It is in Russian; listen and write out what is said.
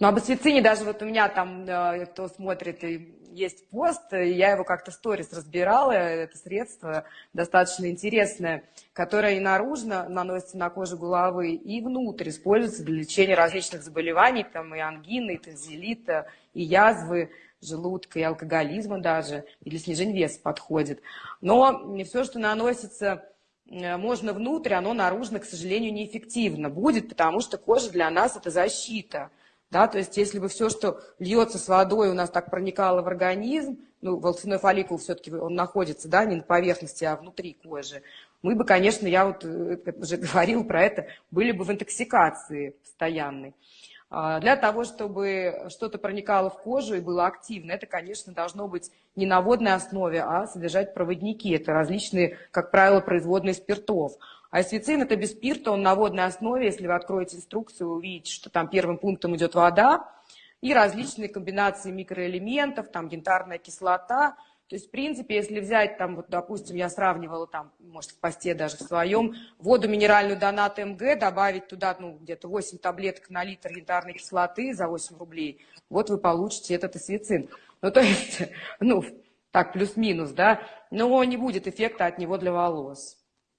Ну, об асвицине даже вот у меня там, кто смотрит, есть пост, я его как-то сторис разбирала, это средство достаточно интересное, которое и наружно наносится на кожу головы, и внутрь используется для лечения различных заболеваний, там и ангины, и танзелита, и язвы желудка, и алкоголизма даже, и для снижения веса подходит. Но не все, что наносится э, можно внутрь, оно наружно, к сожалению, неэффективно будет, потому что кожа для нас это защита. Да, то есть если бы все, что льется с водой, у нас так проникало в организм, ну, волосяной фолликул все-таки он находится, да, не на поверхности, а внутри кожи, мы бы, конечно, я вот э, уже говорил про это, были бы в интоксикации постоянной. А, для того, чтобы что-то проникало в кожу и было активно, это, конечно, должно быть не на водной основе, а содержать проводники. Это различные, как правило, производные спиртов. А эсвицин – это без спирта, он на водной основе. Если вы откроете инструкцию, увидите, что там первым пунктом идет вода и различные комбинации микроэлементов, там янтарная кислота – то есть, в принципе, если взять, там, вот, допустим, я сравнивала, там, может, в посте даже в своем, воду минеральную Донат МГ, добавить туда, ну, где-то 8 таблеток на литр янтарной кислоты за 8 рублей, вот вы получите этот освецин. Ну, то есть, ну, так, плюс-минус, да, но не будет эффекта от него для волос.